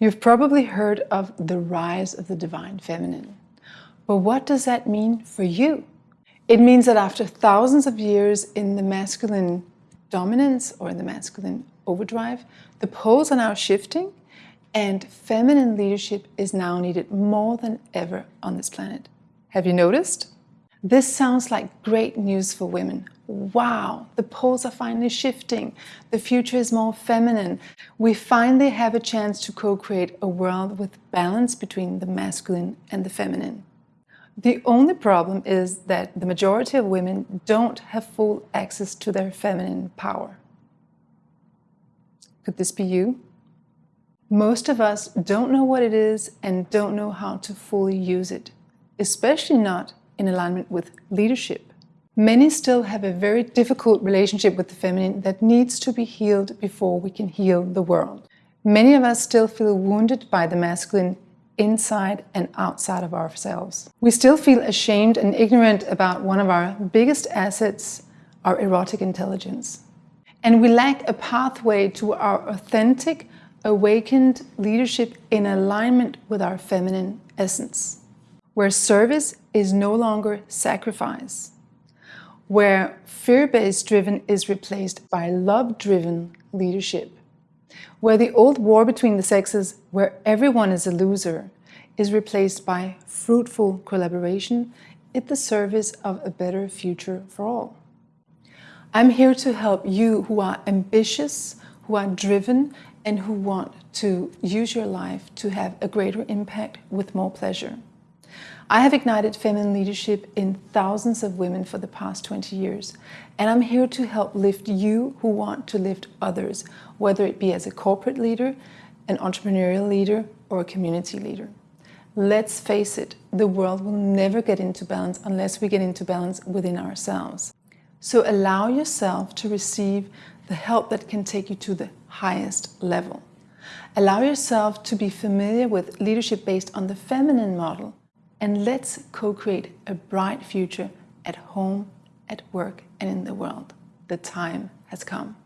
You've probably heard of the rise of the divine feminine. But what does that mean for you? It means that after thousands of years in the masculine dominance or in the masculine overdrive, the poles are now shifting and feminine leadership is now needed more than ever on this planet. Have you noticed? This sounds like great news for women. Wow, the poles are finally shifting. The future is more feminine. We finally have a chance to co-create a world with balance between the masculine and the feminine. The only problem is that the majority of women don't have full access to their feminine power. Could this be you? Most of us don't know what it is and don't know how to fully use it, especially not in alignment with leadership. Many still have a very difficult relationship with the feminine that needs to be healed before we can heal the world. Many of us still feel wounded by the masculine inside and outside of ourselves. We still feel ashamed and ignorant about one of our biggest assets, our erotic intelligence. And we lack a pathway to our authentic, awakened leadership in alignment with our feminine essence where service is no longer sacrifice, where fear-based driven is replaced by love-driven leadership, where the old war between the sexes, where everyone is a loser, is replaced by fruitful collaboration at the service of a better future for all. I'm here to help you who are ambitious, who are driven, and who want to use your life to have a greater impact with more pleasure. I have ignited feminine leadership in thousands of women for the past 20 years, and I'm here to help lift you who want to lift others, whether it be as a corporate leader, an entrepreneurial leader, or a community leader. Let's face it, the world will never get into balance unless we get into balance within ourselves. So allow yourself to receive the help that can take you to the highest level. Allow yourself to be familiar with leadership based on the feminine model and let's co-create a bright future at home, at work and in the world. The time has come.